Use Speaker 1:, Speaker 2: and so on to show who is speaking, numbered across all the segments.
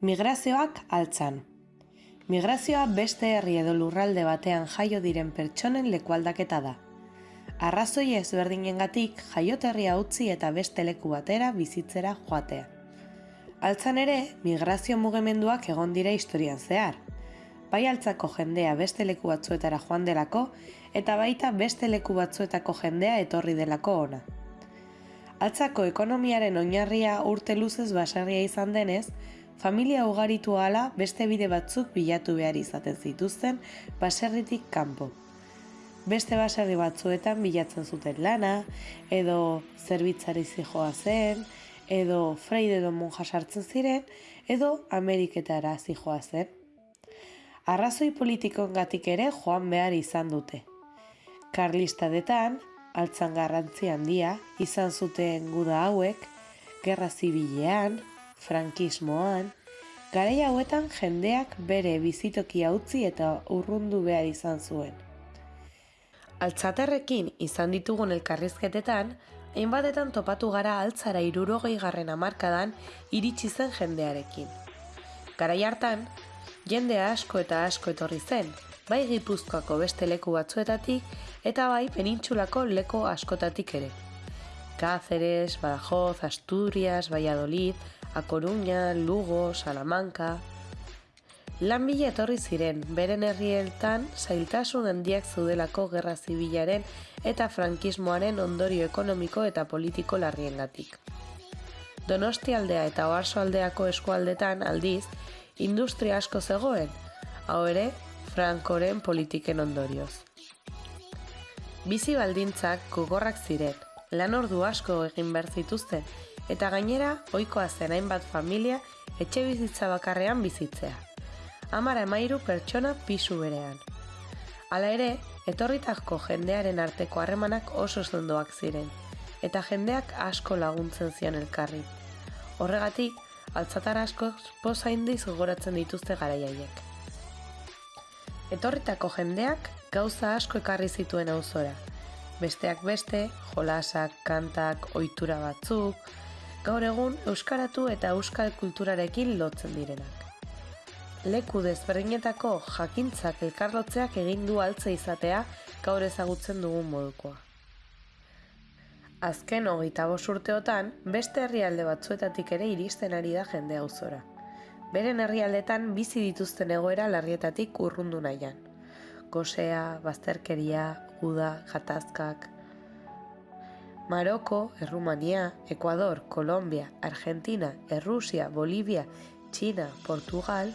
Speaker 1: Migrazioak altzan. Migrazioa beste herri edo lurralde batean jaio diren pertsonen lekualdaketa da. Arrazoi ezberdinengatik jaioterria utzi eta beste leku batera bizitzera joatea. Altzan ere, migrazio mugimenduak egon dira historian zehar. Bai altzako jendea beste leku batzuetara joan delako eta baita beste leku batzuetako jendea etorri delako ona. Altzako ekonomiaren oinarria urte luzez basarria izan denez, familia ugaritu ala beste bide batzuk bilatu behar izaten zituzten baserritik kanpo. Beste baserri batzuetan bilatzen zuten lana, edo zerbitzari zijoa zen, edo freide edo monja sartzen ziren, edo Ameriketara zijoa zen. Arrazoi politikoengatik ere joan behar izan dute. Karlistadetan, altzan garrantzi handia, izan zuten guda hauek, gerra zibilean, frankismoan, garai hauetan jendeak bere bizitokia utzi eta urrundu behar izan zuen. Altzaterrekin izan ditugun elkarrizketetan, hainbatetan topatu gara altzara irurogei garren amarkadan iritsi zen jendearekin. Garai hartan, jende asko eta asko etorri zen, bai gipuzkoako beste leku batzuetatik eta bai penintxulako leko askotatik ere. Cáceres, Badajoz, Asturias, Valladolid, A Coruña, Lugo, Salamanca... Lan bila etorri ziren, beren herrieltan zailtasun handiak zeudelako gerra zibilaren eta frankismoaren ondorio ekonomiko eta politiko larriengatik. Donosti aldea eta oarso aldeako eskualdetan aldiz, industria asko zegoen, hau ere, frankoren politiken ondorioz. Bizi baldintzak gogorrak ziren, lan ordu asko egin behar zituzten, eta gainera ohikoa zen hainbat familia etxe bizitza bakarrean bizitzea. Amara emairu pertsona pisu berean. Hala ere, etorritako jendearen arteko harremanak oso zendoak ziren, eta jendeak asko laguntzen zian elkarri. Horregatik, altzatar asko poza indiz gogoratzen dituzte garaiaiek. Etorritako jendeak gauza asko ekarri zituen auzora. Besteak beste, jolasak, kantak, ohitura batzuk, gaur egun euskaratu eta euskal kulturarekin lotzen direnak. Leku desberdinetako jakintzak elkarlotzeak egin du altza izatea gaur ezagutzen dugun modukoa. Azken hogeita urteotan, beste herrialde batzuetatik ere iristen ari da jende auzora. Beren herrialdetan bizi dituzten egoera larrietatik urrundu nahian. Gosea, bazterkeria, uda, jatazkak, Maroko, Errumania, Ecuador, Kolombia, Argentina, Errusia, Bolivia, China, Portugal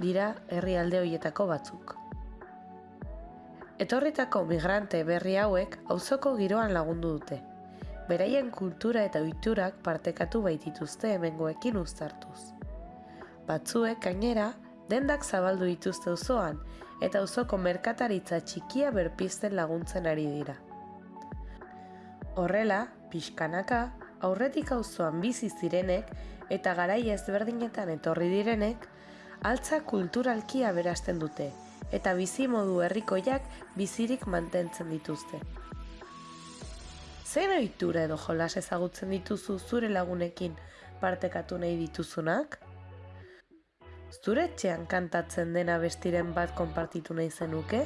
Speaker 1: dira herrialde hoietako batzuk. Etorritako migrante berri hauek auzoko giroan lagundu dute. Beraien kultura eta ohiturak partekatu baitituzte hemengoekin uztartuz. Batzuek gainera dendak zabaldu dituzte auzoan eta auzoko merkataritza txikia berpizten laguntzen ari dira. Horrela, pixkanaka, aurretik auzoan bizi zirenek eta garai ezberdinetan etorri direnek, altza kulturalki aberasten dute eta bizi modu herrikoiak bizirik mantentzen dituzte. Zer ohitura edo jolas ezagutzen dituzu zure lagunekin partekatu nahi dituzunak? Zure etxean kantatzen dena bestiren bat konpartitu nahi zenuke?